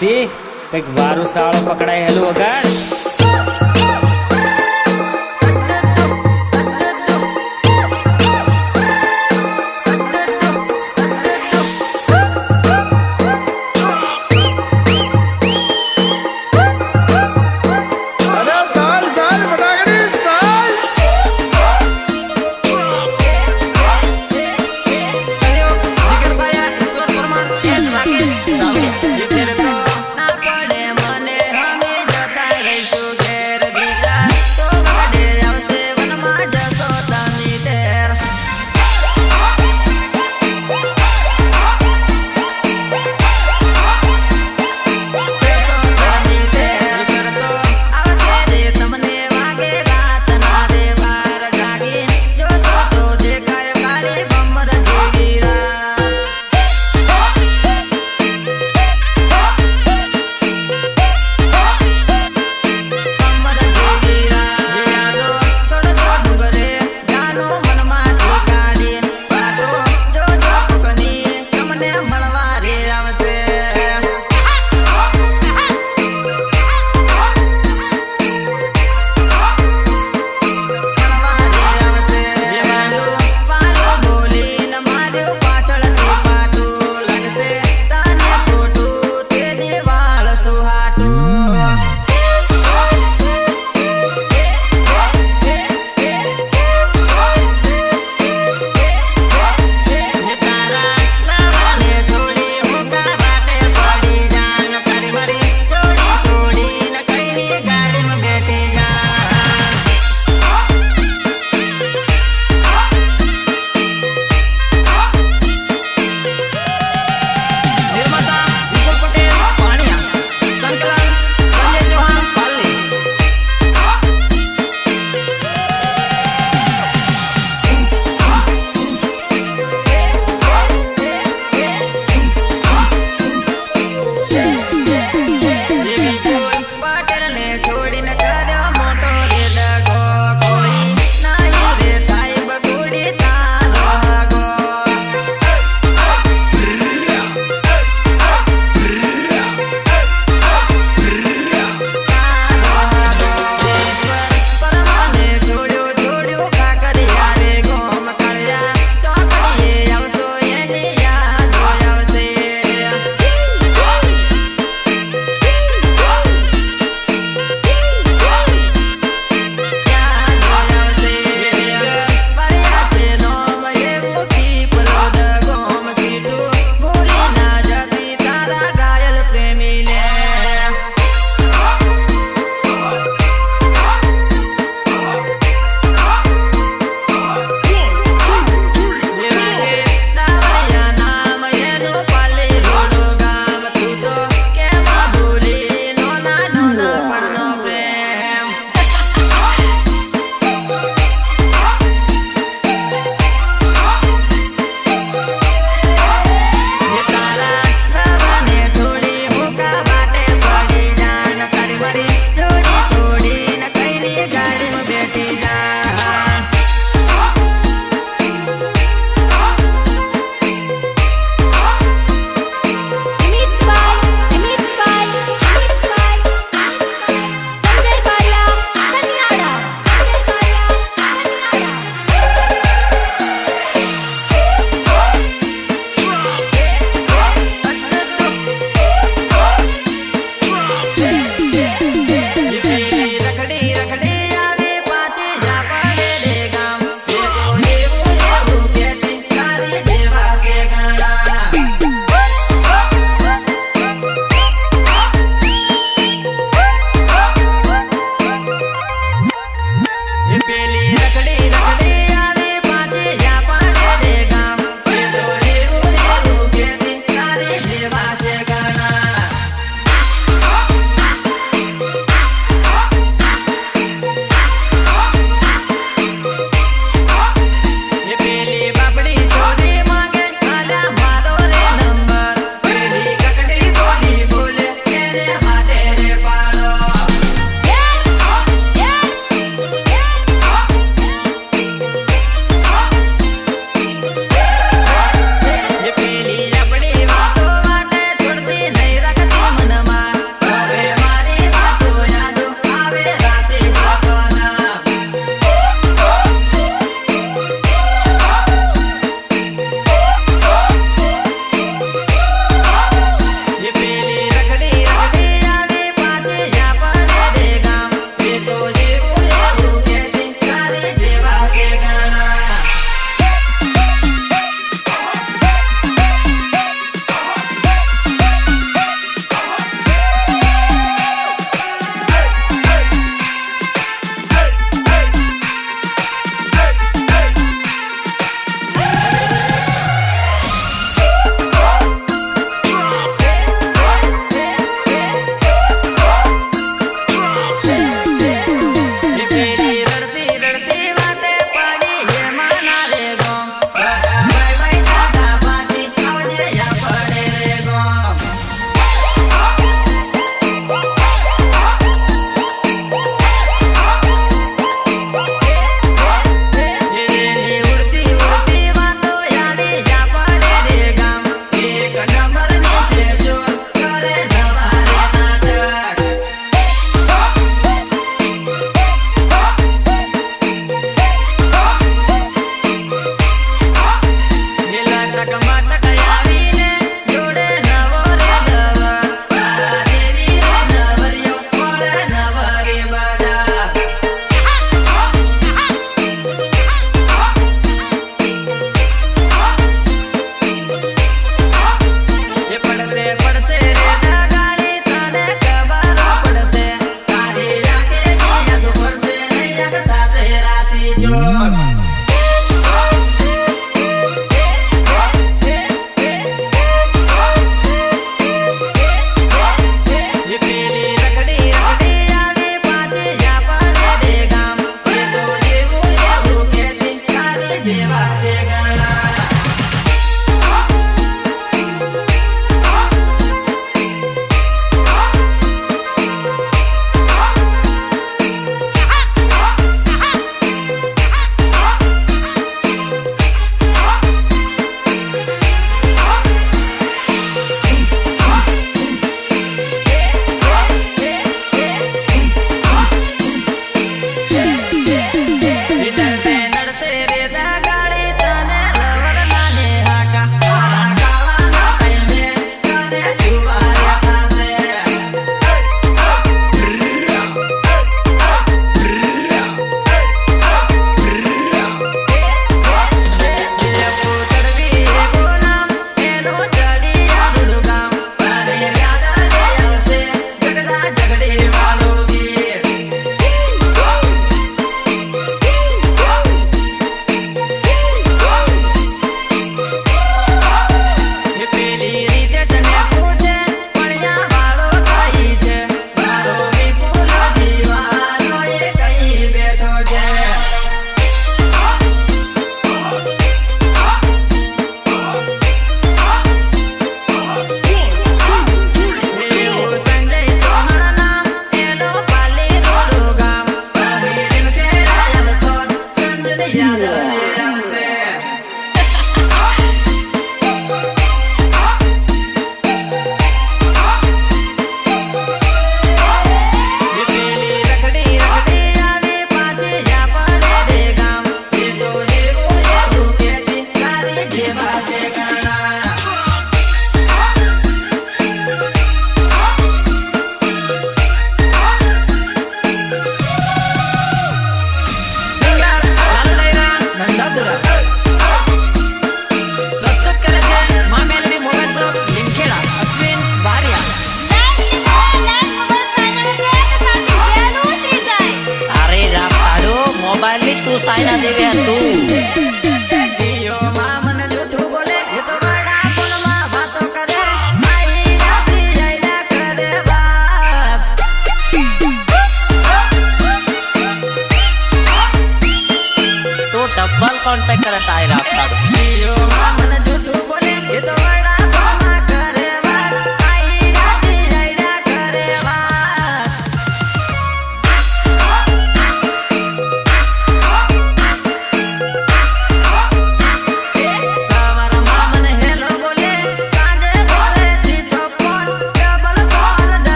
सी एक बारूसाड़ो पकड़ाई हेलो